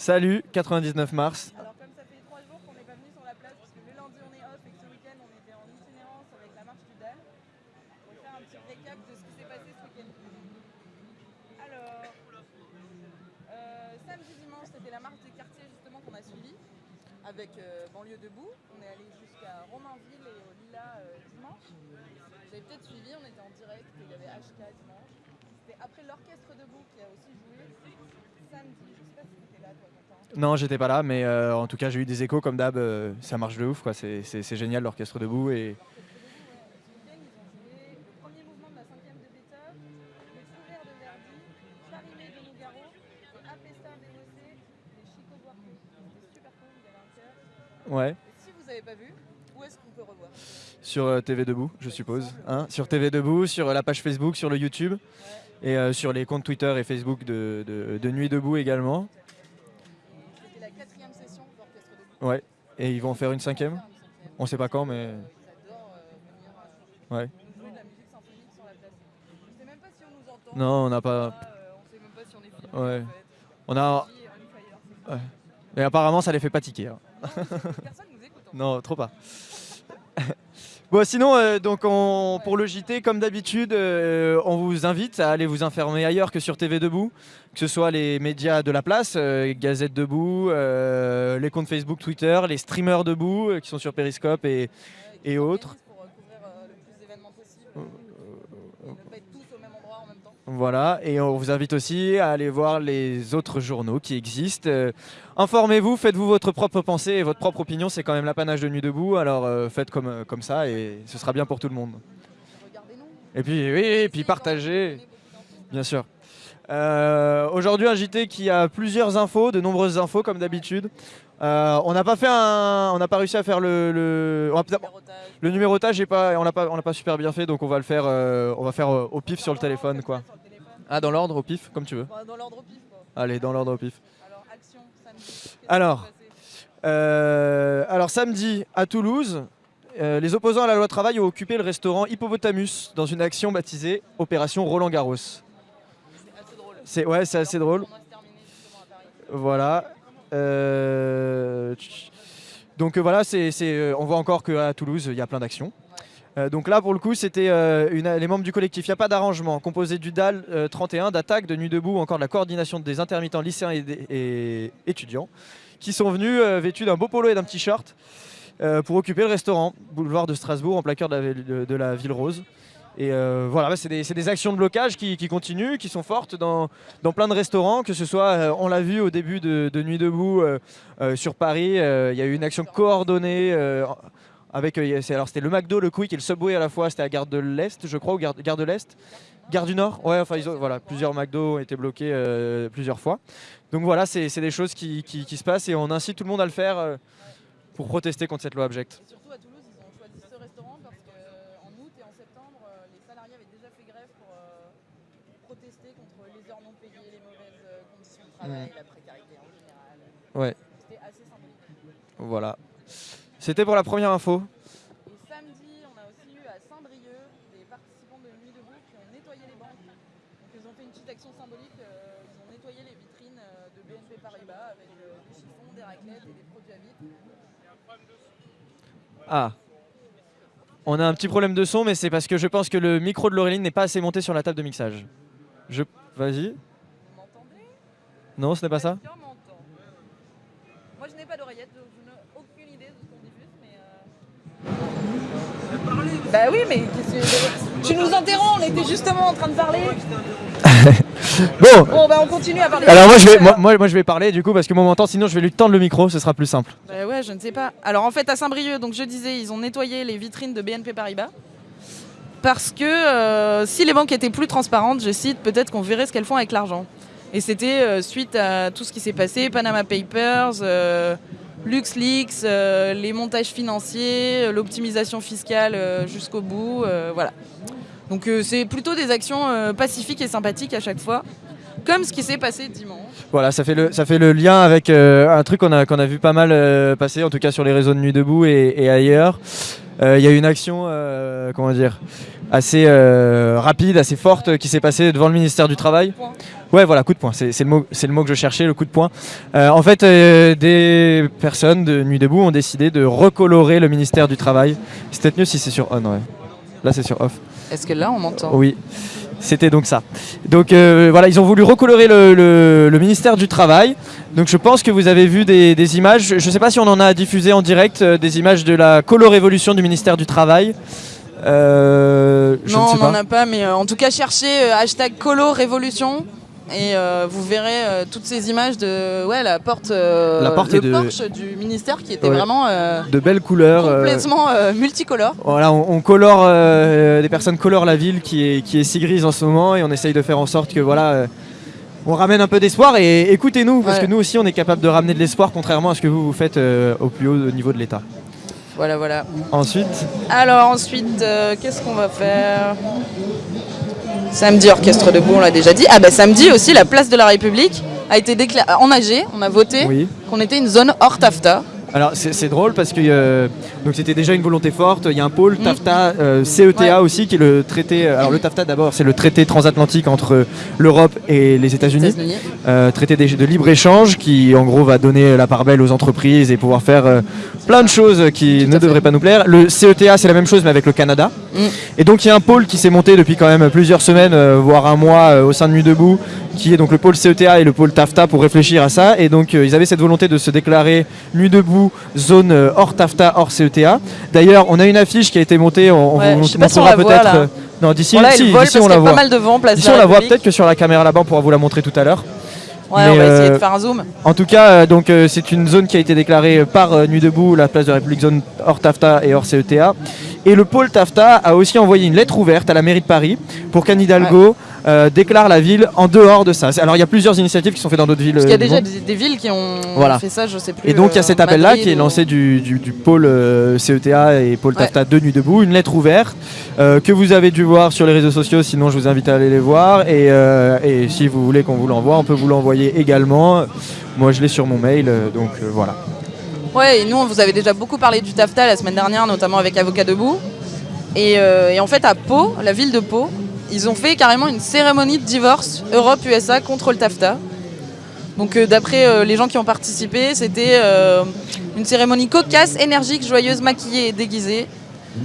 Salut, 99 mars. Alors comme ça fait trois jours qu'on n'est pas venu sur la place, parce que le lundi on est off et que ce week-end on était en itinérance avec la marche du DAL, on va faire un petit récap de ce qui s'est passé ce week-end. Alors, euh, samedi dimanche c'était la marche des quartiers justement qu'on a suivi avec euh, Banlieue Debout. On est allé jusqu'à Romainville et au Lila euh, dimanche. Vous avez peut-être suivi, on était en direct, il y avait HK dimanche. C'était après l'orchestre Debout qui a aussi joué samedi. Je sais pas si t'étais là toi Quentin. Non, j'étais pas là, mais euh, en tout cas, j'ai eu des échos comme d'hab. euh, ça marche de ouf, quoi. C'est c'est- c'est génial l'orchestre debout et Ce week-end, ils ont joué le premier mouvement de la cinquième de Beethoven, le couvert de Verdi, Charimé de Nougaro, et Apesta VOC, et Chico Buarque. C'était super cool, il y avait un cœur. ouais. Et si vous n'avez pas vu, où est-ce qu'on peut revoir Sur euh, TV Debout, je suppose. Hein sur TV Debout, sur la page Facebook, sur le YouTube et euh, sur les comptes Twitter et Facebook de, de- de Nuit Debout également. C'était la quatrième session de l'orchestre Debout. Ouais. Et ils vont en faire une cinquième? On sait pas quand, mais. Ils adorent euh, venir euh, Ouais. nous jouer de la musique symphonique sur la place. Je sais même pas si on nous entend. Non, on n'a pas. Euh. Ouais. On a. Ouais. Mais apparemment, ça les fait pas tiquer. hein. Personne nous écoute. Non, trop pas. Bon, sinon, euh, donc on- pour le JT, comme d'habitude, euh, on vous invite à aller vous informer ailleurs que sur TV Debout, que ce soit les médias de la place, euh, Gazette Debout, euh, les comptes Facebook, Twitter, les streamers Debout qui sont sur Periscope et autres. s'organisent Pour euh, couvrir euh, le plus d'événements possible. Ne pas être tous au même endroit en même temps. Voilà, et on vous invite aussi à aller voir les autres journaux qui existent. Euh, Informez-vous, faites-vous votre propre pensée et votre propre opinion, c'est quand même l'apanage de Nuit Debout, alors euh, faites comme, euh, comme ça et ce sera bien pour tout le monde. Et puis, oui, et puis partagez, bien sûr. Aujourd'hui, un JT qui a plusieurs infos, de nombreuses infos comme d'habitude. Euh, on n'a pas fait un, on n'a pas réussi à faire le, le, on le numérotage, est pas, on l'a pas, on l'a pas super bien fait, donc on va le faire, euh, on va faire euh, au pif sur le téléphone, quoi. Ah, dans l'ordre, au pif, comme tu veux. Dans l'ordre au pif. Quoi. Allez, dans l'ordre au pif. Alors, action, samedi. Alors. samedi à Toulouse, les opposants à la loi travail ont occupé le restaurant Hippopotamus dans une action baptisée Opération Roland Garros. C'est assez drôle. C'est ouais, c'est assez drôle. Voilà. Euh, donc euh, voilà, euh, on voit encore qu'à Toulouse, il y a plein d'actions. Donc là, pour le coup, c'était les membres du collectif. Il n'y a pas d'arrangement. Composé du DAL euh, 31, d'attaque, de Nuit Debout, ou encore de la coordination des intermittents lycéens et, étudiants, qui sont venus vêtus d'un beau polo et d'un petit short pour occuper le restaurant, boulevard de Strasbourg, en plein cœur de la ville rose. Et euh, voilà, bah, c'est des, actions de blocage qui, continuent, qui sont fortes dans, plein de restaurants, que ce soit, euh, on l'a vu au début de, Nuit Debout euh, sur Paris, il y a eu une action coordonnée avec, alors c'était le McDo, le Quick et le Subway à la fois, c'était à Gare de l'Est, je crois, ou Gare, de l'Est? Gare du Nord Ouais, enfin, voilà, plusieurs McDo ont été bloqués plusieurs fois. Donc voilà, c'est des choses qui, se passent et on incite tout le monde à le faire pour protester contre cette loi abjecte. Et surtout à Toulouse, ils ont choisi ce restaurant parce qu'en août et en septembre, euh, les salariés avaient déjà fait grève pour euh, protester contre les heures non payées, les mauvaises euh, la précarité en général. Ouais. C'était assez symbolique. Voilà. C'était pour la première info. Et samedi, on a aussi eu à Saint-Brieuc des participants de Nuit Debout qui ont nettoyé les banques. Donc ils ont fait une petite action symbolique, euh, ils ont nettoyé les vitrines euh, de BNP Paribas avec euh, des chiffons, des raclettes et des produits à vide. Ah. On a un petit problème de son, mais c'est parce que je pense que le micro de Laureline n'est pas assez monté sur la table de mixage. Je... Vas-y. Non, ce n'est pas ça m'entend. Moi je n'ai pas d'oreillette, donc je n'ai aucune idée de ce qu'on diffuse, mais... Euh... Bah oui, mais qu'est-ce que- tu nous interromps, on était justement en train de parler. Bon Bon bah on continue à parler. Alors moi je, vais, moi, moi, je vais parler du coup parce que moi m'entend, sinon je vais lui tendre le micro, ce sera plus simple. Bah ouais, je ne sais pas. Alors en fait, à Saint-Brieuc, donc je disais, ils ont nettoyé les vitrines de BNP Paribas. Parce que euh, si les banques étaient plus transparentes, je cite, peut-être qu'on verrait ce qu'elles font avec l'argent. Et c'était euh, suite à tout ce qui s'est passé, Panama Papers, euh, LuxLeaks, euh, les montages financiers, l'optimisation fiscale jusqu'au bout, voilà. Donc c'est plutôt des actions pacifiques et sympathiques à chaque fois, comme ce qui s'est passé dimanche. Voilà, ça fait le, ça fait le lien avec euh, un truc qu'on a, qu'on a vu pas mal euh, passer, en tout cas sur les réseaux de Nuit Debout et, et ailleurs. Euh, Il y a eu une action, comment dire, assez rapide, assez forte qui s'est passée devant le ministère du Travail. Ouais, voilà, coup de poing. C'est le, mot- c'est le mot que je cherchais, le coup de poing. Euh, en fait, euh, des personnes de Nuit debout ont décidé de recolorer le ministère du Travail. C'est peut-être mieux si c'est sur on, ouais. Là, c'est sur off. Est-ce que là, on m'entend Oui, c'était donc ça. Donc euh, voilà, ils ont voulu recolorer le, le- le ministère du Travail. Donc je pense que vous avez vu des, des images. Je ne sais pas si on en a diffusé en direct des images de la colo-révolution du ministère du Travail. Euh, je Non, ne sais on n'en a pas, mais euh, en tout cas, cherchez euh, hashtag colo révolution et euh, vous verrez euh, toutes ces images de ouais, la porte, euh, La porte le de- porche du ministère qui était Ouais. vraiment De belles couleurs. complètement multicolore. Voilà, on, on colore, des personnes colorent la ville qui est, qui est si grise en ce moment et on essaye de faire en sorte que voilà, on ramène un peu d'espoir et écoutez-nous parce Ouais. que nous aussi on est capable de ramener de l'espoir contrairement à ce que vous vous faites au plus haut niveau de l'État. Voilà, voilà. Ensuite, Alors ensuite, qu'est-ce qu'on va faire? Samedi, orchestre debout, on l'a déjà dit. Ah bah samedi aussi, la place de la République a été déclarée en AG. On a voté oui. qu'on était une zone hors TAFTA. Alors c'est c'est drôle parce que euh, donc c'était déjà une volonté forte. Il y a un pôle Mm. TAFTA, euh, CETA Ouais. aussi qui est le traité. Alors le TAFTA d'abord c'est le traité transatlantique entre l'Europe et les États-Unis. Euh, traité de libre-échange qui en gros va donner la part belle aux entreprises et pouvoir faire euh, plein de choses qui Tout ne fait. devraient pas nous plaire. Le CETA c'est la même chose mais avec le Canada. Mm. Et donc il y a un pôle qui s'est monté depuis quand même plusieurs semaines, euh, voire un mois euh, au sein de Nuit Debout, qui est donc le pôle CETA et le pôle TAFTA pour réfléchir à ça. Et donc euh, ils avaient cette volonté de se déclarer Nuit Debout, zone euh, hors TAFTA, hors CETA. D'ailleurs on a une affiche qui a été montée, on, vous si montrera la voit, peut-être. euh, non d'ici Bon là, si, d'ici, on la a pas voit. mal de vent, place Ici de on la voit peut-être que sur la caméra là-bas on pourra vous la montrer tout à l'heure. Ouais, Mais, on va essayer euh, de faire un zoom. En tout cas, euh, donc euh, c'est une zone qui a été déclarée par euh, Nuit debout, la place de la République, zone hors TAFTA et hors CETA. Et le pôle TAFTA a aussi envoyé une lettre ouverte à la mairie de Paris pour qu'Anne Hidalgo euh, déclare la ville en dehors de ça. Alors il y a plusieurs initiatives qui sont faites dans d'autres villes. Parce qu'il y a euh, déjà monde. des, des villes qui ont Voilà. fait ça, je sais plus. Et donc il y a euh, cet appel-là qui est ou- lancé du, du- du pôle euh, CETA et pôle Ouais. TAFTA de Nuit debout, une lettre ouverte euh, que vous avez dû voir sur les réseaux sociaux, sinon je vous invite à aller les voir. Et, et si vous voulez qu'on vous l'envoie, on peut vous l'envoyer également. Moi je l'ai sur mon mail, donc voilà. Ouais, et nous, on vous avait déjà beaucoup parlé du TAFTA la semaine dernière, notamment avec Avocat Debout. Et, euh, et en fait, à Pau, la ville de Pau, ils ont fait carrément une cérémonie de divorce Europe-USA contre le TAFTA. Donc, euh, d'après euh, les gens qui ont participé, c'était euh, une cérémonie cocasse, énergique, joyeuse, maquillée et déguisée,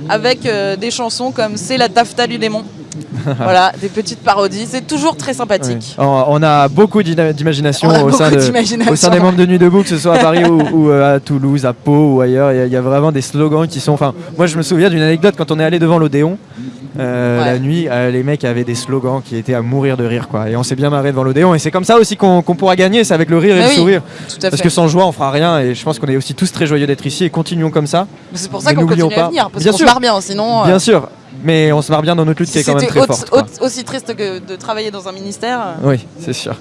avec des chansons comme C'est la TAFTA du démon. voilà, des petites parodies. C'est toujours très sympathique. On a beaucoup d'imagination au, sein au des membres de Nuit debout, que ce soit à Paris ou, ou, à Toulouse, à Pau ou ailleurs. Il y y, a vraiment des slogans qui sont. Enfin, moi je me souviens d'une anecdote quand on est allé devant l'Odéon. Euh, Ouais. La nuit, euh, les mecs avaient des slogans qui étaient à mourir de rire, quoi. Et on s'est bien marré devant l'Odéon. Et c'est comme ça aussi qu'on pourra gagner, c'est avec le rire et Mais le oui, sourire. À Parce que sans joie, on fera rien. Et je pense qu'on est aussi tous très joyeux d'être ici. Et continuons comme ça. C'est pour ça qu'on continue à pas- venir, parce qu'on se sûr. marre bien, sinon. euh, Bien sûr. Mais on se marre bien dans notre lutte qui Si est quand même très forte. aussi triste que de travailler dans un ministère. Oui, c'est sûr.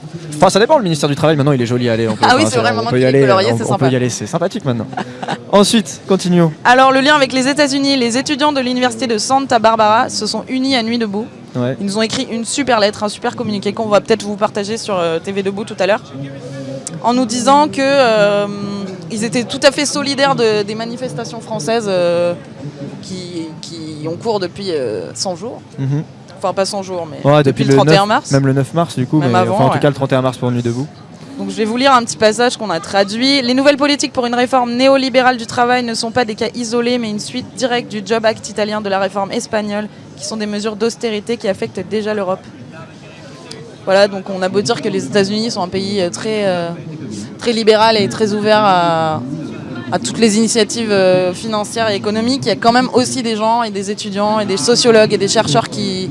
Enfin, ça dépend. Le ministère du Travail, maintenant, il est joli. Allez, on peut, Ah oui, c'est vrai, on maintenant peut y aller. on, on peut y aller. C'est sympathique maintenant. Ensuite, continuons. Alors, le lien avec les États-Unis, les étudiants de l'université de Santa Barbara se sont unis à Nuit debout. Ouais. Ils nous ont écrit une super lettre, un super communiqué qu'on va peut-être vous partager sur euh, TV Debout tout à l'heure, en nous disant que euh, ils étaient tout à fait solidaires de- des manifestations françaises euh, qui, qui ont cours depuis euh, 100 jours. Mhm. Enfin, pas 100 jours, mais Ouais, depuis, depuis, le 31 9 mars. Même le 9 mars, du coup. Même mais, avant, enfin, en tout cas, le 31 mars pour Nuit debout. Donc je vais vous lire un petit passage qu'on a traduit. Les nouvelles politiques pour une réforme néolibérale du travail ne sont pas des cas isolés, mais une suite directe du Job Act italien de la réforme espagnole, qui sont des mesures d'austérité qui affectent déjà l'Europe. Voilà, donc on a beau dire que les États-Unis sont un pays euh, très, euh, très libéral et très ouvert à, à toutes les initiatives euh, financières et économiques, il y a quand même aussi des gens et des étudiants et des sociologues et des chercheurs qui,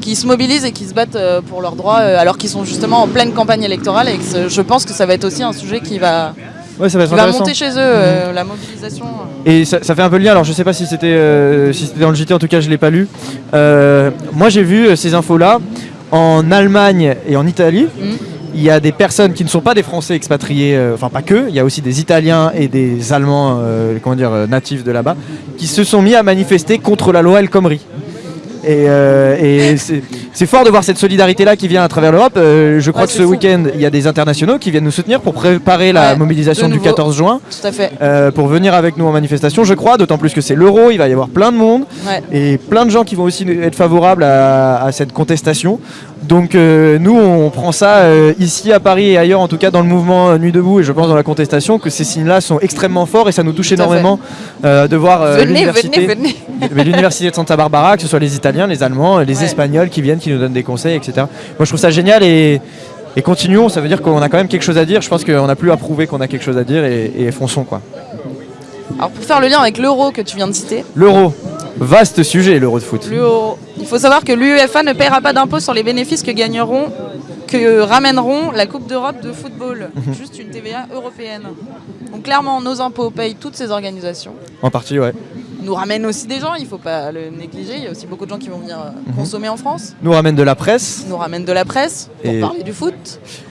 qui se mobilisent et qui se battent euh, pour leurs droits euh, alors qu'ils sont justement en pleine campagne électorale et que je pense que ça va être aussi un sujet qui va, Ouais, ça va être monter chez eux, euh, la mobilisation. Et ça, ça fait un peu le lien, alors je sais pas si c'était euh, si c'était dans le JT, en tout cas je l'ai pas lu. Euh, moi j'ai vu ces infos-là en Allemagne et en Italie. Mhm. Il y a des personnes qui ne sont pas des Français expatriés, euh, enfin pas que, il y a aussi des Italiens et des Allemands, euh, comment dire, euh, natifs de là-bas, qui se sont mis à manifester contre la loi El Khomri. Et, euh, et c'est fort de voir cette solidarité-là qui vient à travers l'Europe. Je crois Ouais, que ce week-end, il y a des internationaux qui viennent nous soutenir pour préparer la Ouais, mobilisation du nouveau. 14 juin. Tout à fait. Pour venir avec nous en manifestation, je crois, d'autant plus que c'est l'euro, il va y avoir plein de monde Ouais. et plein de gens qui vont aussi être favorables à, à cette contestation. Donc euh, nous, on prend ça euh, ici à Paris et ailleurs, en tout cas dans le mouvement Nuit debout et je pense dans la contestation, que ces signes-là sont extrêmement forts et ça nous touche énormément euh, de voir venez, l'université- venez, venez. mais l'université de Santa Barbara, que ce soit les Italiens, les Allemands, les Ouais. Espagnols qui viennent, qui nous donnent des conseils, etc. Moi, je trouve ça génial et, et continuons. Ça veut dire qu'on a quand même quelque chose à dire. Je pense qu'on n'a plus à prouver qu'on a quelque chose à dire et, et fonçons quoi. Alors pour faire le lien avec l'euro que tu viens de citer, L'euro, vaste sujet, l'euro de foot. il faut savoir que l'UEFA ne paiera pas d'impôt sur les bénéfices que gagneront, que ramèneront la Coupe d'Europe de football. Mhm. Juste une TVA européenne. Donc clairement, nos impôts payent toutes ces organisations. En partie, ouais. Nous ramènent aussi des gens, il ne faut pas le négliger. Il y a aussi beaucoup de gens qui vont venir euh, Mhm. consommer en France. Nous ramène de la presse. Nous ramènent de la presse pour Et- parler du foot.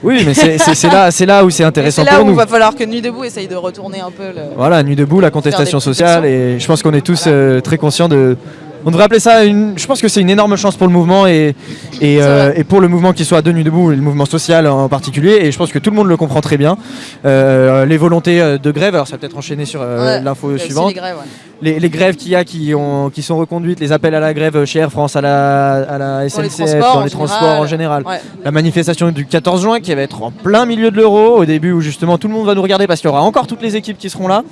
Oui, mais c'est là, là où c'est intéressant C'est là pour où il nous. va falloir que Nuit Debout essaye de retourner un peu le. Voilà, nuit debout, la contestation sociale, et je pense qu'on est tous euh, très conscients de. On devrait appeler ça une. Je pense que c'est une énorme chance pour le mouvement et, euh, et pour le mouvement qui soit de nuit debout, et le mouvement social en particulier. Et je pense que tout le monde le comprend très bien. Euh, les volontés euh, de grève, alors ça va peut-être enchaîner sur euh, Ouais, l'info suivante. les grèves, ouais. Les, les grèves qu'il y a qui, ont, qui sont reconduites, les appels à la grève chez Air France, à la, à la SNCF, transports dans en les transports en général. Ouais. La manifestation du 14 juin qui va être en plein milieu de l'euro, au début où justement tout le monde va nous regarder parce qu'il y aura encore toutes les équipes qui seront là.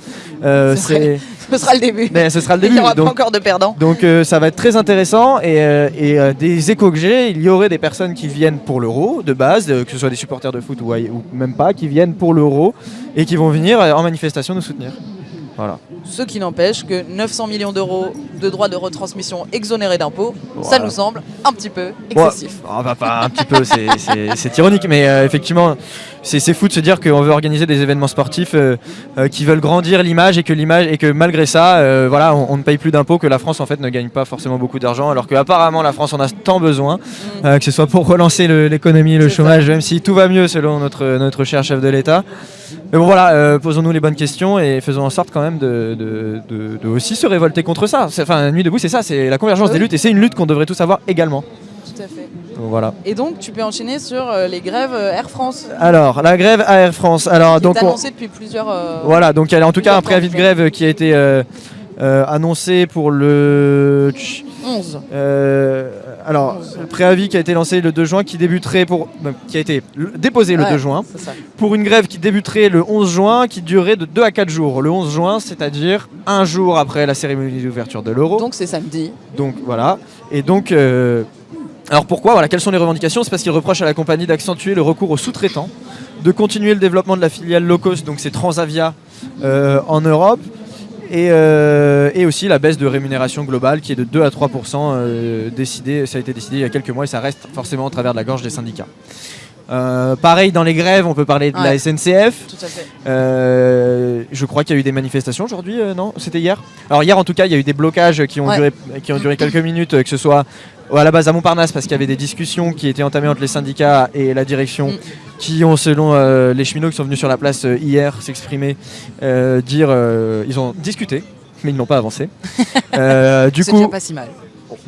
C'est- Ce sera le début. ce sera le Il début. n'y aura pas encore de perdants. donc euh, ça va être très intéressant et, euh, et, euh, des échos que j'ai, il y aurait des personnes qui viennent pour l'euro de base, que ce soit des supporters de foot ou, même pas, qui viennent pour l'euro et qui vont venir en manifestation nous soutenir. Voilà. Ce qui n'empêche que 900 millions d'euros de droits de retransmission exonérés d'impôts, ça nous semble un petit peu excessif. on va pas un petit peu, c'est- ironique, mais euh, effectivement, c'est fou de se dire qu'on veut organiser des événements sportifs euh, euh, qui veulent grandir l'image et que l'image et que malgré ça, voilà, on, on ne paye plus d'impôts, que la France en fait ne gagne pas forcément beaucoup d'argent, alors qu'apparemment la France en a tant besoin, euh, que ce soit pour relancer le- l'économie, le Mm. C'est chômage, même si tout va mieux selon notre notre cher chef de l'État. Mais bon voilà, euh, posons-nous les bonnes questions et faisons en sorte quand même de, de- de- de aussi se révolter contre ça. Enfin, Nuit debout, c'est ça, c'est la convergence Oui. des luttes et c'est une lutte qu'on devrait tous avoir également. Tout à fait. Donc, voilà. Et donc, tu peux enchaîner sur euh, les grèves euh, Air France. Alors, la grève à Air France. Alors, qui donc, est on- annoncée depuis plusieurs. euh, voilà, donc il y a en tout cas un préavis de grève qui a été annoncé pour le. 11. Euh, alors, le préavis qui a été lancé le 2 juin, qui débuterait pour. non, qui a été déposé le Ouais, 2 juin, pour une grève qui débuterait le 11 juin, qui durerait de 2 à 4 jours. Le 11 juin, c'est-à-dire un jour après la cérémonie d'ouverture de l'euro. Donc, c'est samedi. Donc voilà. Et donc, euh, alors pourquoi voilà, Quelles sont les revendications? C'est parce qu'ils reprochent à la compagnie d'accentuer le recours aux sous-traitants, de continuer le développement de la filiale low cost, donc c'est Transavia euh, en Europe, et, euh, et aussi la baisse de rémunération globale qui est de 2 à 3% euh, décidé, Ça a été décidé il y a quelques mois et ça reste forcément au travers de la gorge des syndicats. Euh, pareil dans les grèves, on peut parler de la. SNCF. Tout à fait. Euh, je crois qu'il y a eu des manifestations aujourd'hui, euh, non? C'était hier? Alors hier en tout cas, il y a eu des blocages qui ont, Ouais. duré, qui ont duré quelques minutes, que ce soit à la base à Montparnasse parce qu'il y avait des discussions qui étaient entamées entre les syndicats et la direction Mm. qui ont selon euh, les cheminots qui sont venus sur la place euh, hier s'exprimer, euh, dire ils ont discuté mais ils n'ont pas avancé. Du coup, pas si mal.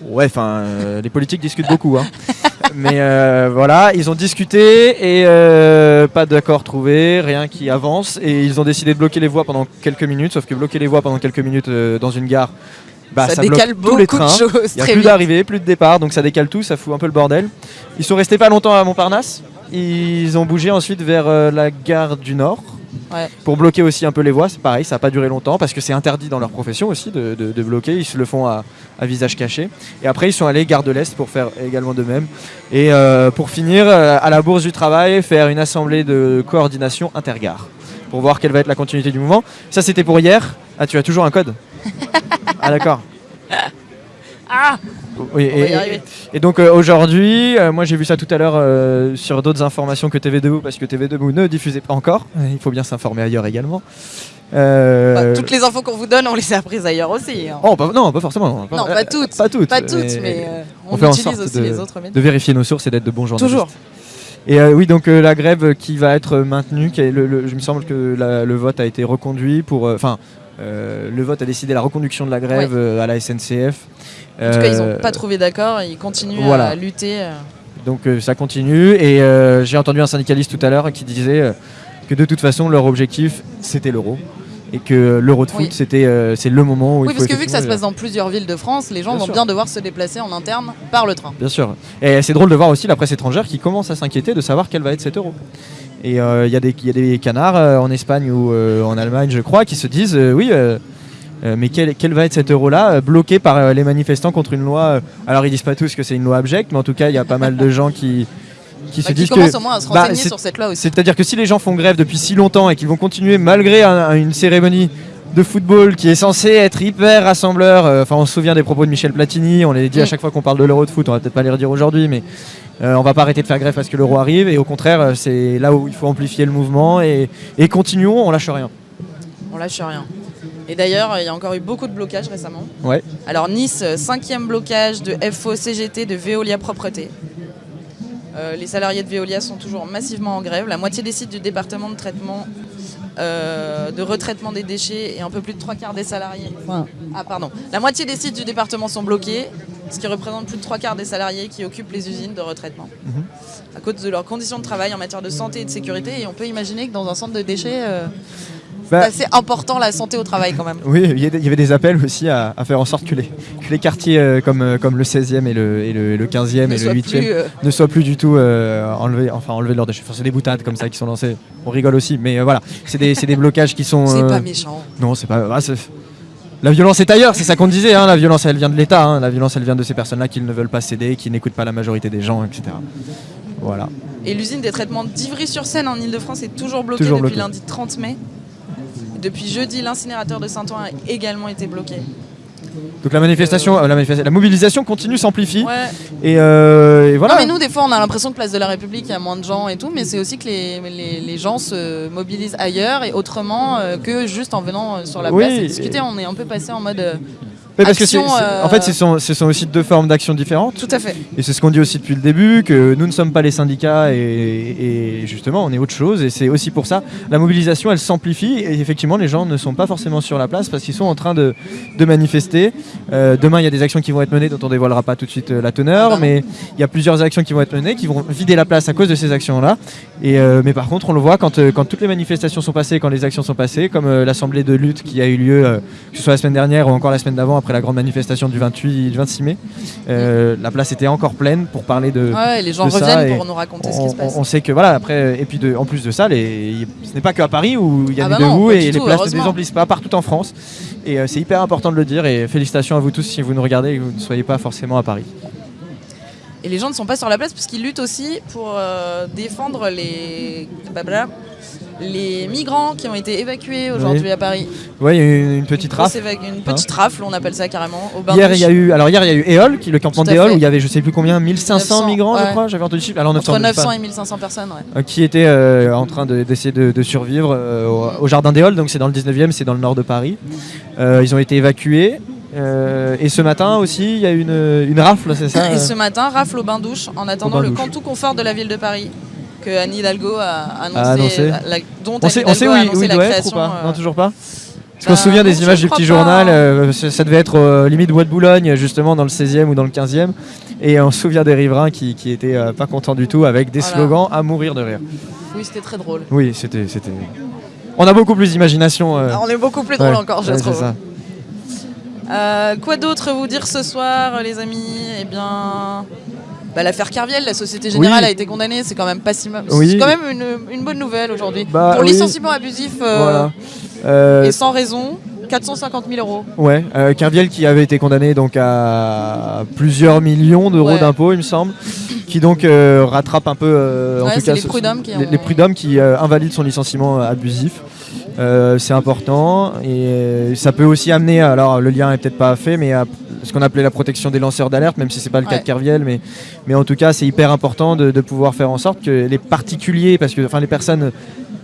Ouais, enfin, les politiques discutent beaucoup. hein. Mais voilà, ils ont discuté et pas d'accord trouvé, rien qui avance. Et ils ont décidé de bloquer les voies pendant quelques minutes. Sauf que bloquer les voies pendant quelques minutes dans une gare, bah, ça, ça, décale tous les beaucoup de choses. Il n'y a plus d'arrivée, plus de départ, donc ça décale tout, ça fout un peu le bordel. Ils sont restés pas longtemps à Montparnasse. Ils ont bougé ensuite vers euh, la gare du Nord. Ouais. Pour bloquer aussi un peu les voies, c'est pareil, ça n'a pas duré longtemps parce que c'est interdit dans leur profession aussi de, de- de bloquer, ils se le font à, à visage caché. Et après ils sont allés gare de l'Est pour faire également de même. Et euh, pour finir, euh, à la Bourse du Travail, faire une assemblée de coordination intergare pour voir quelle va être la continuité du mouvement. Ça c'était pour hier. Ah tu as toujours un code Ah d'accord. Ah Oui, et, donc euh, aujourd'hui, euh, moi j'ai vu ça tout à l'heure euh, sur d'autres informations que TV Debout parce que TV Debout ne diffusait pas encore. Il faut bien s'informer ailleurs également. Bah, toutes les infos qu'on vous donne, on les a apprises ailleurs aussi. hein. oh, pas- non, pas forcément. Non, pas toutes. Pas toutes. Pas toutes, mais on, on fait en utilise sorte aussi de- les autres médias. de vérifier nos sources et d'être de bons journalistes. Toujours. Et euh, oui, donc euh, la grève qui va être maintenue, qui est le, le- je me semble que la- le vote a été reconduit pour. Enfin, euh, le vote a décidé la reconduction de la grève euh, à la SNCF. En tout cas, ils n'ont Euh, pas trouvé d'accord, ils continuent voilà. à lutter. euh. Donc euh, ça continue et euh, j'ai entendu un syndicaliste tout à l'heure qui disait euh, que de toute façon leur objectif c'était l'euro et que l'Euro de foot Oui. c'était euh, c'est le moment où Oui, il faut parce que vu que ça se passe dans plusieurs villes de France, les gens Bien vont sûr. bien devoir se déplacer en interne par le train. Bien sûr. Et c'est drôle de voir aussi la presse étrangère qui commence à s'inquiéter de savoir quel va être cet euro. Et euh, il y, a des- il y a des canards euh, en Espagne ou euh, en Allemagne, je crois, qui se disent oui, mais quel, quel va être cet euro-là, bloqué par les manifestants contre une loi. alors ils disent pas tous que c'est une loi abjecte, mais en tout cas, il y a pas mal de gens qui, qui se Bah, qui disent commencent que. au moins à se bah, renseigner sur cette loi aussi. C'est-à-dire que si les gens font grève depuis si longtemps et qu'ils vont continuer malgré un- un- une cérémonie de football qui est censée être hyper rassembleur, euh, enfin on se souvient des propos de Michel Platini, on les dit à Mm. chaque fois qu'on parle de l'euro de foot, on va peut-être pas les redire aujourd'hui, mais euh, on va pas arrêter de faire grève parce que l'euro arrive et au contraire euh, c'est là où il faut amplifier le mouvement et, et continuons, on lâche rien. On lâche rien. Et d'ailleurs, il y a encore eu beaucoup de blocages récemment. Ouais. Alors Nice, euh, cinquième blocage de FO CGT de Veolia Propreté. Euh, les salariés de Veolia sont toujours massivement en grève. La moitié des sites du département de traitement euh, de retraitement des déchets et un peu plus de trois quarts des salariés. Enfin, ah pardon. La moitié des sites du département sont bloqués, ce qui représente plus de trois quarts des salariés qui occupent les usines de retraitement. Mhm. À cause de leurs conditions de travail en matière de santé et de sécurité. Et on peut imaginer que dans un centre de déchets, euh, Bah, c'est assez important la santé au travail quand même. oui, il y avait des appels aussi à, à faire en sorte que les, que les quartiers euh, comme, euh, comme le 16e et le, et le, le 15e Ne et le soit 8e plus, euh, ne soient plus du tout enlevés, enfin enlevés de leurs déchets. Enfin, c'est des boutades comme ça qui sont lancées. On rigole aussi, mais voilà, c'est des, des blocages qui sont. c'est pas méchant. Non, c'est pas. ah, la violence est ailleurs, c'est ça qu'on disait. hein, la violence, elle vient de l'État. hein, la violence, elle vient de ces personnes-là qui ne veulent pas céder, qui n'écoutent pas la majorité des gens, etc. Voilà. Et l'usine des traitements d'Ivry-sur-Seine en Ile-de-France est toujours bloquée Toujours depuis lundi 30 mai. Depuis jeudi, l'incinérateur de Saint-Ouen a également été bloqué. Donc la manifestation, euh, la, mobilisation continue, s'amplifie. Ouais. Et, euh, et voilà. Non mais nous des fois on a l'impression que Place de la République il y a moins de gens et tout, mais c'est aussi que les, les, les gens se mobilisent ailleurs et autrement euh, que juste en venant sur la Oui, place et et- discuter. On est un peu passé en mode parce que en fait, ce sont, ce sont aussi deux formes d'action différentes. tout à fait. Et c'est ce qu'on dit aussi depuis le début, que nous ne sommes pas les syndicats et, et justement on est autre chose. Et c'est aussi pour ça, la mobilisation elle s'amplifie et effectivement les gens ne sont pas forcément sur la place parce qu'ils sont en train de, de manifester. Euh, demain il y a des actions qui vont être menées dont on dévoilera pas tout de suite euh, la teneur, Ah bah mais il y a plusieurs actions qui vont être menées qui vont vider la place à cause de ces actions-là. Et euh, mais par contre on le voit quand, quand toutes les manifestations sont passées, quand les actions sont passées, comme euh, l'assemblée de lutte qui a eu lieu, que ce soit la semaine dernière ou encore la semaine d'avant après la grande manifestation du 28, du 26 mai. Euh, la place était encore pleine pour parler de. Ouais, et les gens reviennent pour nous raconter ce qui On, se passe. on- on sait que voilà après et puis de, en plus de ça les, ce n'est pas que à Paris où il y a Ah des bah non, debout et les places ne désemplissent pas partout en France et euh, c'est hyper important de le dire et félicitations à vous tous si vous nous regardez et que vous ne soyez pas forcément à Paris. Et les gens ne sont pas sur la place puisqu'ils luttent aussi pour euh, défendre les, blablabla, les migrants qui ont été évacués aujourd'hui à Paris. Ouais il y a eu une petite rafle. Une petite rafle, on appelle ça carrément. Au bain Hier il y a eu alors hier il y a eu Éole qui le campement d'Éole où il y avait je sais plus combien 1500 900, migrants je crois j'avais entendu le chiffre alors 900 Entre je sais pas. 900 et 1500 personnes, ouais. Euh, qui était euh, en train de- d'essayer de, de survivre euh, au, au jardin Halles, donc c'est dans le 19e, c'est dans le nord de Paris. Euh, ils ont été évacués. euh, et ce matin aussi, il y a une, une rafle, c'est ça Et ce matin, rafle au bain-douche en attendant bain le douche. camp tout confort de la ville de Paris que Anne Hidalgo a annoncé, A annoncé. la- dont On Anne sait, on sait où, a il- où annoncé il la doit être ou pas euh, Non, toujours pas Parce bah, qu'on se souvient des images du petit journal, euh, ça, devait être euh, limite Bois de Boulogne, justement dans le 16e ou dans le 15e. Et on se souvient des riverains qui, qui étaient euh, pas contents du tout avec des Voilà. slogans à mourir de rire. Oui, c'était très drôle. Oui, c'était. On a beaucoup plus d'imagination. euh, On est beaucoup plus drôle ouais, encore, je ouais, trouve. ça. Quoi d'autre vous dire ce soir, les amis? Eh bien, bah, l'affaire Carviel, la Société Générale Oui. a été condamnée, c'est quand même pas si mal. Oui. C'est quand même une, une bonne nouvelle aujourd'hui. Bah, Pour oui. licenciement abusif euh, Voilà. Euh, et sans raison, 450 000 euros. Ouais, euh, Kerviel qui avait été condamné donc à plusieurs millions d'euros Ouais. d'impôts, il me semble, qui donc euh, rattrape un peu, euh, en Ouais, tout c'est cas, les prud'hommes qui les, ont- les prud'hommes qui invalident son licenciement abusif. C'est important et ça peut aussi amener, alors le lien est peut-être pas fait, mais à ce qu'on appelait la protection des lanceurs d'alerte, même si c'est pas le cas de Kerviel, mais, mais en tout cas c'est hyper important de, de pouvoir faire en sorte que les particuliers, parce que enfin les personnes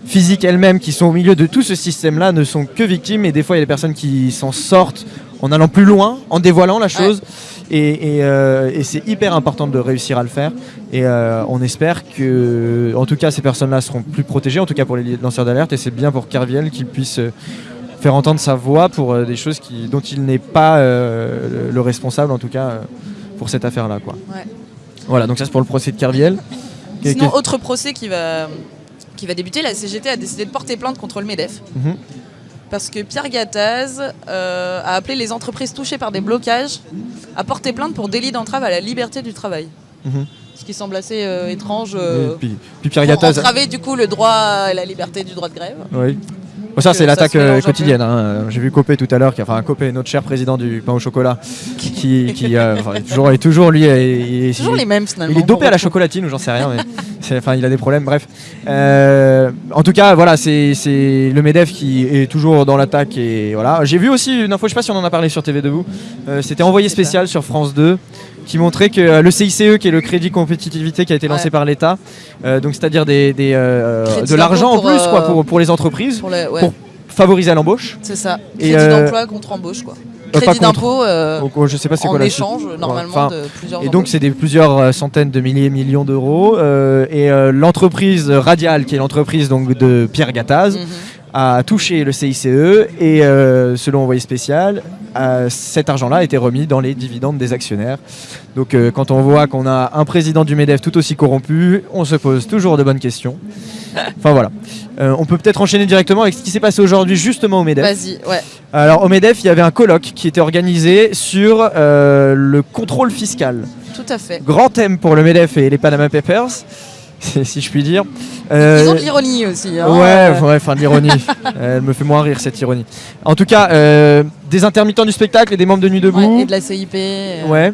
physiques elles-mêmes qui sont au milieu de tout ce système-là ne sont que victimes et des fois il y a des personnes qui s'en sortent en allant plus loin, en dévoilant la chose. Et, et, euh, et c'est hyper important de réussir à le faire. Et euh, on espère que, en tout cas, ces personnes-là seront plus protégées, en tout cas pour les lanceurs d'alerte. Et c'est bien pour Kerviel qu'il puisse euh, faire entendre sa voix pour euh, des choses qui, dont il n'est pas euh, le, le responsable, en tout cas, euh, pour cette affaire-là. quoi. Ouais. Voilà, donc ça c'est pour le procès de Kerviel. Sinon, autre procès qui va, qui va débuter, la CGT a décidé de porter plainte contre le MEDEF. Mhm. parce que Pierre Gattaz a appelé les entreprises touchées par des blocages à porter plainte pour délit d'entrave à la liberté du travail. Mhm. Ce qui semble assez euh, étrange. euh, puis, puis Pierre pour Gattaz. entraver du coup le droit à la liberté du droit de grève. Oui. Bon, ça, c'est l'attaque euh, quotidienne. hein. J'ai vu Copé tout à l'heure, qui- enfin Copé, notre cher président du pain au chocolat, qui, qui euh, est toujours, est toujours lui, il, il- Toujours les mêmes finalement. il est dopé à la chocolatine ou j'en sais rien, mais enfin il a des problèmes. Bref, Euh, en tout cas, voilà, c'est le Medef qui est toujours dans l'attaque et voilà. J'ai vu aussi une info, je sais pas si on en a parlé sur TV Debout. euh, C'était envoyé spécial sur France 2 qui montrait que euh, le CICE, qui est le crédit compétitivité qui a été lancé Ouais. par l'État, euh, donc c'est-à-dire des, des, de l'argent en plus pour, quoi, pour, pour les entreprises, Pour le- ouais, Pour- favoriser à l'embauche. c'est ça. Crédit euh, d'emploi contre embauche quoi. pas Crédit d'impôt euh, euh, je sais pas c'est en quoi échange normalement Enfin, de plusieurs Et donc c'est des plusieurs euh, centaines de milliers, millions d'euros. euh, et euh, l'entreprise Radial, qui est l'entreprise donc de Pierre Gattaz, Mhm. A touché le CICE et euh, selon envoyé spécial, euh, cet argent-là a été remis dans les dividendes des actionnaires. Donc euh, quand on voit qu'on a un président du MEDEF tout aussi corrompu, on se pose toujours de bonnes questions. Enfin voilà. On peut peut-être enchaîner directement avec ce qui s'est passé aujourd'hui justement au MEDEF. Vas-y, ouais. Alors au MEDEF, il y avait un colloque qui était organisé sur le contrôle fiscal. Tout à fait. Grand thème pour le MEDEF et les Panama Papers, si je puis dire. Euh, Ils ont de l'ironie aussi. hein, Ouais, euh, ouais, enfin de l'ironie. Elle me fait moins rire cette ironie. En tout cas, euh, des intermittents du spectacle et des membres de Nuit ouais, Debout. et de la CIP, euh, Ouais.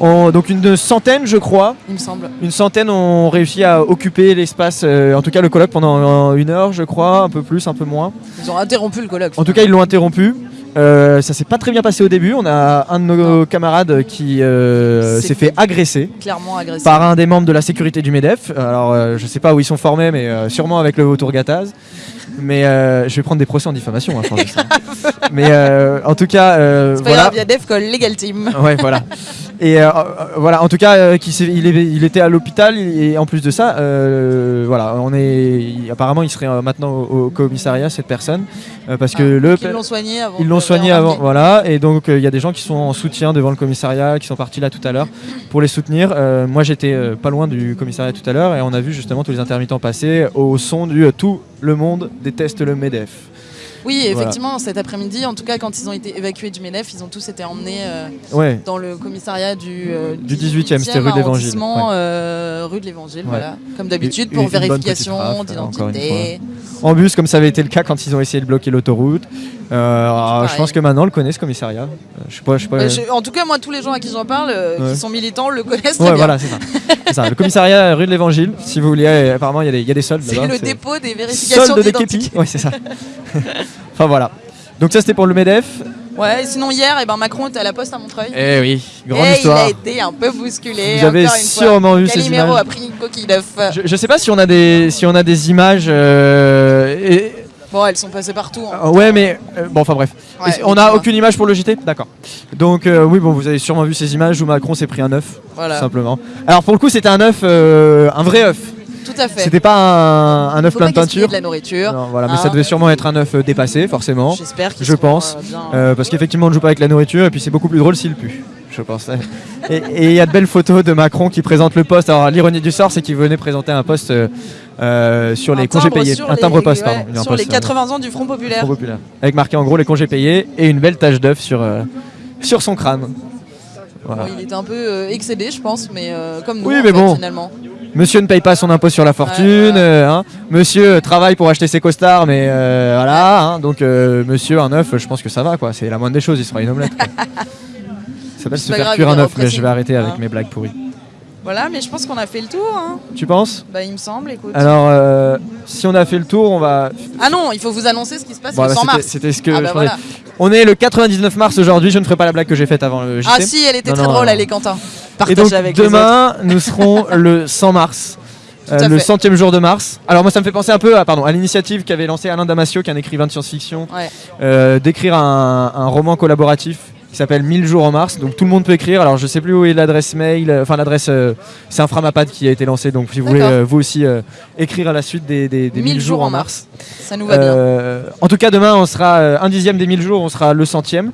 On- donc une centaine, je crois, il me semble. une centaine ont réussi à occuper l'espace, euh, en tout cas le colloque pendant euh, une heure, je crois, un peu plus, un peu moins. Ils ont interrompu le colloque. En tout cas, ils l'ont interrompu. Euh, ça s'est pas très bien passé au début. On a un de nos camarades qui euh, s'est fait fait. agresser clairement par un des membres de la sécurité du MEDEF. Alors, euh, je sais pas où ils sont formés, mais euh, sûrement avec le Vautour Gattaz. Mais euh, je vais prendre des procès en diffamation. hein, que ça. mais euh, en tout cas, euh, C'est pas voilà. grave, il y a Defcol Legal Team. Ouais, voilà. Et euh, voilà, en tout cas, il, est- il était à l'hôpital et en plus de ça, voilà, on est apparemment il serait maintenant au, au commissariat cette personne parce que Ah, le Ils l'ont soigné avant. ils l'ont soigné avant, voilà, et donc il y a des gens qui sont en soutien devant le commissariat, qui sont partis là tout à l'heure pour les soutenir. Moi j'étais pas loin du commissariat tout à l'heure et on a vu justement tous les intermittents passer au son du tout le monde déteste le Medef. Oui, Voilà. effectivement, cet après-midi, en tout cas, quand ils ont été évacués du MEDEF, ils ont tous été emmenés euh, Ouais. dans le commissariat du, euh, Du 18e, c'était rue de l'Évangile, euh, rue de l'Évangile, Ouais. voilà. Comme d'habitude, pour une vérification d'identité. En bus, comme ça avait été le cas quand ils ont essayé de bloquer l'autoroute. Euh, alors, je pense que maintenant on le connaît ce commissariat. Euh, je sais pas, je sais pas. Euh, je- en tout cas, moi, tous les gens à qui j'en parle, euh, Ouais. qui sont militants, le connaissent très bien. voilà, c'est ça. Le commissariat rue de l'Évangile, si vous voulez, euh, apparemment il y, a des- il y a des soldes C'est le dépôt des vérifications d'identité. Ouais, c'est ça. enfin voilà. Donc ça c'était pour le Medef. Ouais, sinon hier, eh ben, Macron était à la poste à Montreuil. Eh oui, grande et il histoire. a été un peu bousculé. Vous avez sûrement vu ces images. a pris une coquille d'œuf. Je, je sais pas si on a des si on a des images. euh, et- Bon, elles sont passées partout. hein. ouais, mais euh, bon, enfin bref. Ouais, Et on mais a tu vois. aucune image pour le JT, d'accord. Donc euh, oui, bon, vous avez sûrement vu ces images où Macron s'est pris un œuf, Voilà, simplement. Alors pour le coup, c'était un œuf, un vrai œuf. Tout à fait. C'était pas un, un œuf plein de peinture. de la nourriture. Non, voilà, mais hein. ça devait sûrement être un œuf euh, dépassé, forcément. J'espère je pense. euh, Euh, parce qu'effectivement, on ne joue pas avec la nourriture et puis c'est beaucoup plus drôle s'il pue. Je pense. Et il y a de belles photos de Macron qui présente le poste. Alors l'ironie du sort, c'est qu'il venait présenter un poste euh, euh, sur les congés payés, un les- timbre poste, ouais, pardon. A un Sur les poste, euh, 80 ans du Front Populaire. Front populaire. Avec marqué en gros les congés payés et une belle tache d'œuf sur euh, sur son crâne. Voilà. Bon, il était un peu euh, excédé, je pense, mais euh, comme nous, Oui, en mais fait, bon. finalement. Monsieur ne paye pas son impôt sur la fortune. euh, hein. Monsieur travaille pour acheter ses costards, mais euh, voilà. hein. donc euh, monsieur un œuf, je pense que ça va quoi. C'est la moindre des choses. Il sera une omelette. quoi. Ça s'appelle se faire cuire un œuf, mais je vais arrêter avec hein. mes blagues pourries. Voilà, mais je pense qu'on a fait le tour. hein. Tu penses? Bah, il me semble, écoute. Alors, euh, si on a fait le tour, on va. Ah non, il faut vous annoncer ce qui se passe Bon, le bah, 100 c'était- mars. C'était ce que Ah je bah voilà. On est le 99 mars aujourd'hui. Je ne ferai pas la blague que j'ai faite avant le JT. Ah si, elle était Non, très non, drôle, elle est Quentin. Et donc avec autres. demain, nous serons le 100 mars. Euh, le centième jour de mars. Alors moi ça me fait penser un peu à, pardon, à l'initiative qu'avait lancée Alain Damasio, qui est un écrivain de science-fiction, Ouais. euh, d'écrire un, un roman collaboratif qui s'appelle 1000 jours en mars. Donc tout le monde peut écrire. Alors je sais plus où est l'adresse mail, euh, enfin l'adresse, euh, c'est un Framapad qui a été lancé. Donc si vous voulez euh, vous aussi euh, écrire à la suite des, des, des 1000 jours en mars. Ça nous va bien. En tout cas, demain, on sera un dixième des 1000 jours, on sera le centième.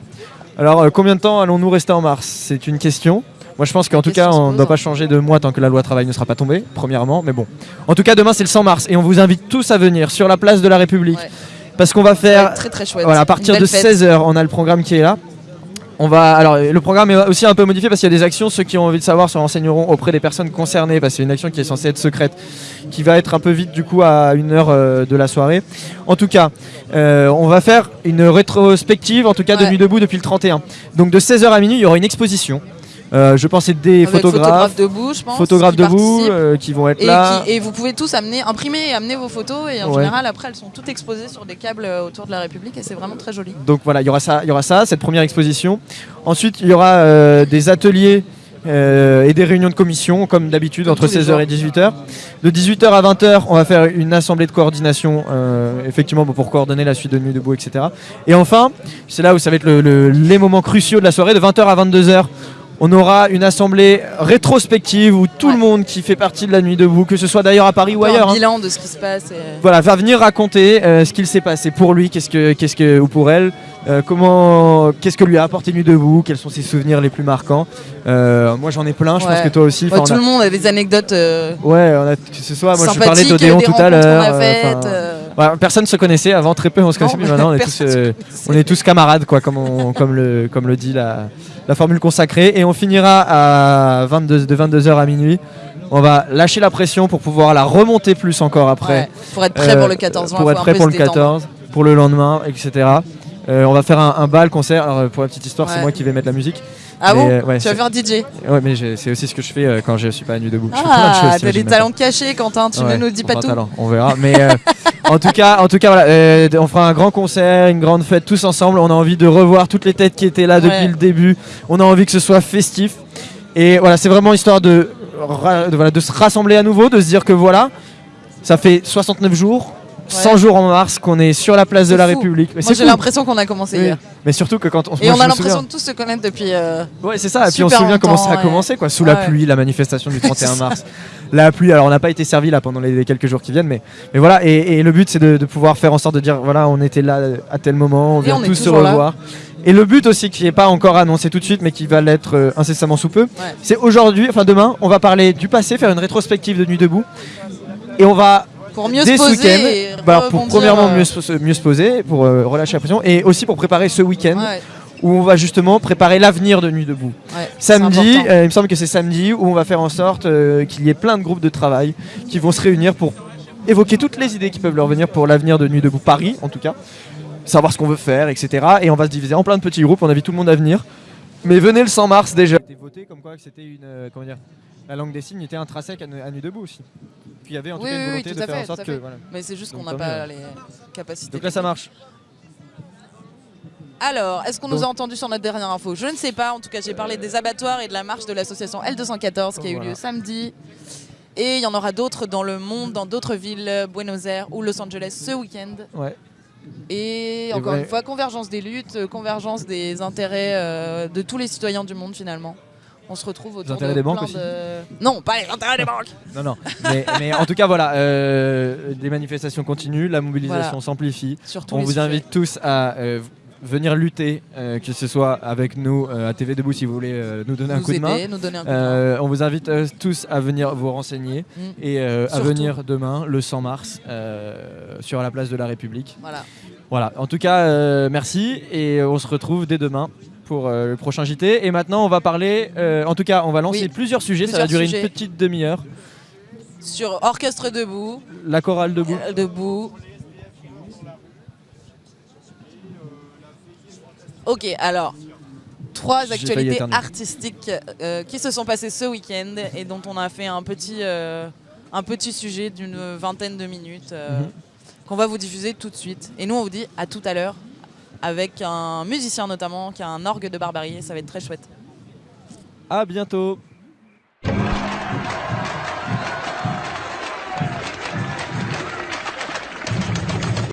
Alors, combien de temps allons-nous rester en mars? C'est une question. Moi, je pense qu'en tout cas, on ne doit pas changer de mois tant que la loi travail ne sera pas tombée, premièrement. Mais bon. En tout cas, demain, c'est le 100 mars et on vous invite tous à venir sur la place de la République. Ouais. parce qu'on va faire très très chouette. voilà, à partir de fête. 16h, on a le programme qui est là. On va, alors, le programme est aussi un peu modifié parce qu'il y a des actions. Ceux qui ont envie de savoir se renseigneront auprès des personnes concernées parce que c'est une action qui est censée être secrète, qui va être un peu vite du coup à une heure euh, de la soirée. En tout cas, euh, on va faire une rétrospective, en tout cas de Ouais. Nuit debout depuis le 31. Donc de 16h à minuit, il y aura une exposition. Euh, je pense c'est des Avec photographes, debout, je pense. photographes qui debout euh, qui vont être Et, là. qui- et vous pouvez tous amener, imprimer et amener vos photos. Et en Ouais. général, après, elles sont toutes exposées sur des câbles euh, autour de la République. Et c'est vraiment très joli. Donc voilà, il y aura ça, il y aura ça, cette première exposition. Ensuite, il y aura euh, des ateliers et des réunions de commission, comme d'habitude, entre tous les 16h et 18h. De 18h à 20h, on va faire une assemblée de coordination, effectivement, pour coordonner la suite de Nuit debout, etc. Et enfin, c'est là où ça va être le- le- les moments cruciaux de la soirée, de 20h à 22h. On aura une assemblée rétrospective où tout Ouais. le monde qui fait partie de la nuit debout, que ce soit d'ailleurs à Paris ou Un ailleurs, Un hein, bilan de ce qui se passe. et- voilà, va venir raconter euh, ce qu'il s'est passé pour lui, qu'est-ce que, qu'est-ce que, ou pour elle, euh, comment, qu'est-ce que lui a apporté Nuit debout, quels sont ses souvenirs les plus marquants. Euh, moi j'en ai plein, je pense que toi aussi. Ouais, tout a- le monde a des anecdotes Ouais, on a, que ce soit, moi je parlais d'Odéon tout à l'heure. Euh, euh, voilà, personne se connaissait avant, très peu on se connaissait, mais maintenant on est tous, euh, on est tous camarades, quoi, comme, on- comme, le, comme le dit la, la formule consacrée. Et on finira à 22, de 22h à minuit. On va lâcher la pression pour pouvoir la remonter plus encore après. Ouais, pour être prêt Euh, pour le 14 juin. Pour faut être prêt pour le détendre. 14, pour le lendemain, etc. Euh, on va faire un, un bal concert. Alors, euh, pour la petite histoire, c'est moi qui vais mettre la musique. Ah Mais, bon euh, ouais, Tu vas c'est- faire un DJ Ouais, mais c'est aussi ce que je fais euh, quand je suis pas à nuit debout. Ah, t'as des talents cachés, Quentin. Tu ne nous dis pas tout. talent, on verra. Mais euh, en tout cas, en tout cas, voilà, on fera un grand concert, une grande fête tous ensemble. On a envie de revoir toutes les têtes qui étaient là depuis Ouais. le début. On a envie que ce soit festif. Et voilà, c'est vraiment histoire de, voilà, de se rassembler à nouveau, de se dire que voilà, ça fait 69 jours. 100 jours en mars qu'on est sur la place de la fou. République. Mais Moi, c'est j'ai l'impression qu'on a commencé Oui. hier. Mais surtout que quand on, Et moi, on a l'impression de tous se connaître depuis. euh, Ouais, c'est ça. Et puis on se souvient comment ça a commencé, quoi. Sous la pluie, la manifestation du 31 C'est ça. mars. La pluie, alors on n'a pas été servi là pendant les, les quelques jours qui viennent, mais, mais voilà. Et, et le but, c'est de, de pouvoir faire en sorte de dire voilà, on était là à tel moment, on Et vient tous se là. revoir. Et le but aussi, qui n'est pas encore annoncé tout de suite, mais qui va l'être euh, incessamment sous peu, Ouais. c'est aujourd'hui, enfin demain, on va parler du passé, faire une rétrospective de Nuit debout. Et on va Pour mieux se poser. bah, pour premièrement mieux se, mieux se poser, pour relâcher la pression, et aussi pour préparer ce week-end ouais, où on va justement préparer l'avenir de Nuit debout. ouais, Samedi, euh, il me semble que c'est samedi où on va faire en sorte euh, qu'il y ait plein de groupes de travail qui vont se réunir pour évoquer toutes les idées qui peuvent leur venir pour l'avenir de Nuit debout Paris, en tout cas, savoir ce qu'on veut faire, etc. Et on va se diviser en plein de petits groupes. On invite tout le monde à venir. Mais venez le 100 mars déjà. C'était voté comme quoi c'était une euh, comment dire, la langue des signes était intrinsèque à, à Nuit debout aussi. Puis il y avait en tout Oui, cas une volonté tout de à faire fait, en sorte tout que voilà. Mais c'est juste qu'on n'a pas mieux. les capacités. Donc là ça marche. Alors, est-ce qu'on nous a entendu sur notre dernière info? Je ne sais pas. En tout cas, j'ai parlé des abattoirs et de la marche de l'association L214 qui a eu lieu samedi. Et il y en aura d'autres dans le monde, dans d'autres villes, euh, Buenos Aires ou Los Angeles ce week-end. Ouais. Et Et encore ouais. une fois, convergence des luttes, euh, convergence des intérêts euh, de tous les citoyens du monde finalement. On se retrouve autour intérêts de des banques plein aussi. de- Non, pas les intérêts des banques. Non, non. mais, mais en tout cas, voilà, euh, des manifestations continuent, la mobilisation Voilà. s'amplifie. On les vous sujets. invite tous à euh, venir lutter, euh, que ce soit avec nous euh, à TV Debout si vous voulez euh, nous donner un coup de main. aider, nous donner un coup de main. On vous invite tous à venir vous renseigner Mm. et à venir demain, le 100 mars, sur la place de la République. Voilà. Voilà, en tout cas, merci et on se retrouve dès demain pour euh, le prochain JT. Et maintenant, on va parler, euh, en tout cas, on va lancer Oui. plusieurs sujets, ça va durer sujets. une petite demi-heure. Sur Orchestre debout, La chorale debout. debout. Ok, alors trois actualités artistiques euh, qui se sont passées ce week-end et dont on a fait un petit, euh, un petit sujet d'une vingtaine de minutes euh, Mhm. qu'on va vous diffuser tout de suite. Et nous, on vous dit à tout à l'heure avec un musicien notamment qui a un orgue de barbarie. Ça va être très chouette. À bientôt.